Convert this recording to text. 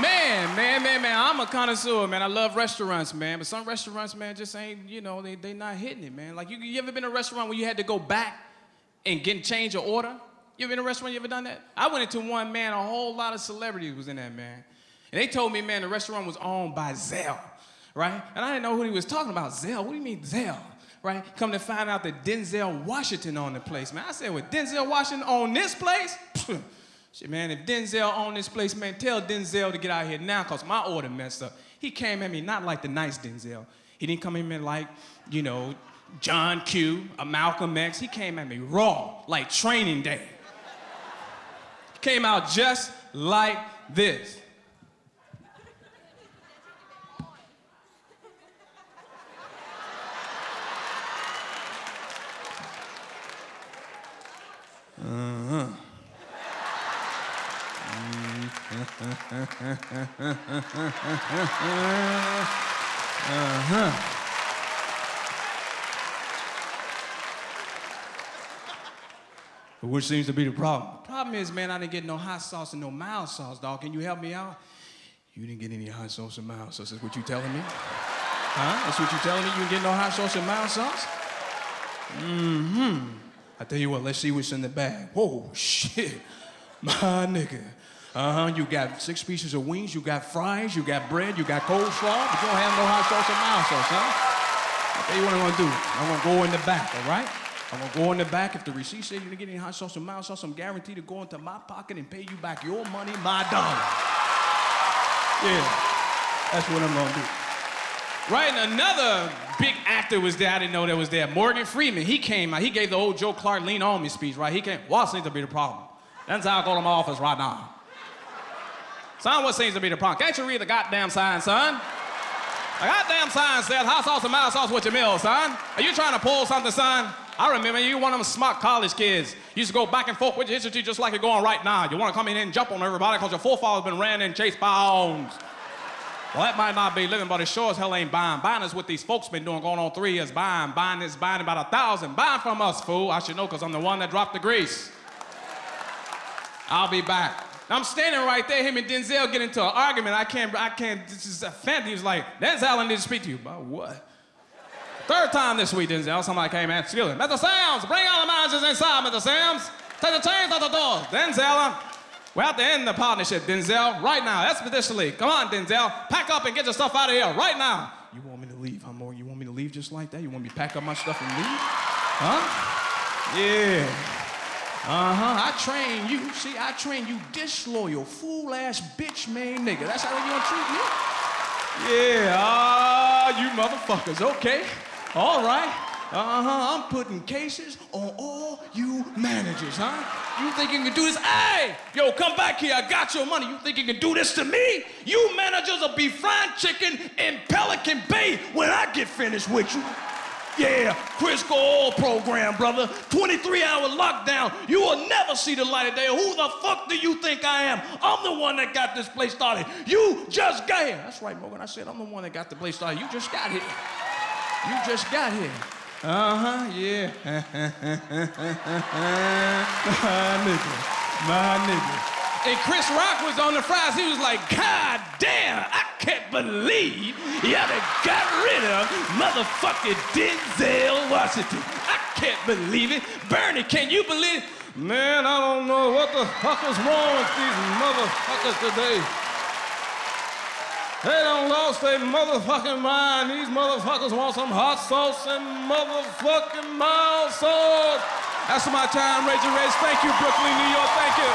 Man, man, man, man, I'm a connoisseur, man. I love restaurants, man. But some restaurants, man, just ain't, you know, they, they not hitting it, man. Like, you, you ever been a restaurant where you had to go back and get change your order? You ever been a restaurant, you ever done that? I went into one, man, a whole lot of celebrities was in that, man. And they told me, man, the restaurant was owned by Zell, right? And I didn't know who he was talking about. Zell, what do you mean Zell? Right? Come to find out that Denzel Washington owned the place, man. I said, well, Denzel Washington own this place? Shit, man, if Denzel owned this place, man, tell Denzel to get out here now, cause my order messed up. He came at me not like the nice Denzel. He didn't come at me like, you know, John Q, a Malcolm X. He came at me raw, like training day. He came out just like this. Uh-huh. Which seems to be the problem. Problem is, man, I didn't get no hot sauce and no mild sauce, dog. Can you help me out? You didn't get any hot sauce and mild sauce. That's what you telling me? Huh? That's what you telling me? You didn't get no hot sauce and mild sauce? Mm-hmm. I tell you what, let's see what's in the bag. Whoa, shit. My nigga. Uh-huh, you got six pieces of wings, you got fries, you got bread, you got coleslaw, but you don't have no hot sauce or mild sauce, huh? I tell you what I'm gonna do. I'm gonna go in the back, all right? I'm gonna go in the back. If the receipt says you didn't get any hot sauce or mild sauce, I'm guaranteed to go into my pocket and pay you back your money, my dollar. Yeah, that's what I'm gonna do. Right, and another big actor was there. I didn't know that was there. Morgan Freeman. He came out. He gave the old Joe Clark lean on me speech, right? He came. To be the problem? That's how I go to my office right now. Son, what seems to be the problem? Can't you read the goddamn sign, son? The goddamn sign says hot sauce and mild sauce with your meal, son. Are you trying to pull something, son? I remember you one of them smart college kids. You used to go back and forth with your history just like you're going right now. You want to come in and jump on everybody because your forefathers been ran and chased by hounds. Well, that might not be living, but it sure as hell ain't buying. Buying is what these folks been doing going on three years. Buying, buying is buying about a thousand. Buying from us, fool. I should know because I'm the one that dropped the grease. I'll be back. I'm standing right there, him and Denzel get into an argument. I can't, I can't, this is a fantasy. He was like, Denzel, I need to speak to you. About what? Third time this week, Denzel, somebody came and excuse me. Mr. Samms, bring all the managers inside, Mr. Samms. Take the chains out the door. Denzel, uh, we're at the end of the partnership, Denzel, right now, expeditiously. Come on, Denzel, pack up and get your stuff out of here, right now. You want me to leave, huh, Morgan? You want me to leave just like that? You want me to pack up my stuff and leave? Huh? Yeah. Uh-huh, I train you. See, I train you disloyal, fool-ass bitch-made nigga. That's how you gonna treat me? Yeah, ah, you motherfuckers, okay. All right. Uh-huh, I'm putting cases on all you managers, huh? You think you can do this? Hey, yo, come back here. I got your money. You think you can do this to me? You managers will be frying chicken in Pelican Bay when I get finished with you. Yeah, Crisco Oil Program, brother. 23-hour lockdown. You will never see the light of day. Who the fuck do you think I am? I'm the one that got this place started. You just got here. That's right, Morgan. I said I'm the one that got the place started. You just got here. You just got here. Uh-huh, yeah. My nigga. My nigga. And Chris Rock was on the fries. He was like, God damn, I can't believe y'all got rid of motherfucking Denzel Washington. I can't believe it. Bernie, can you believe it? Man, I don't know what the fuck is wrong with these motherfuckers today. They don't lost their motherfucking mind. These motherfuckers want some hot sauce and motherfucking mild sauce. That's my time, Reggie Reg. Thank you, Brooklyn, New York. Thank you.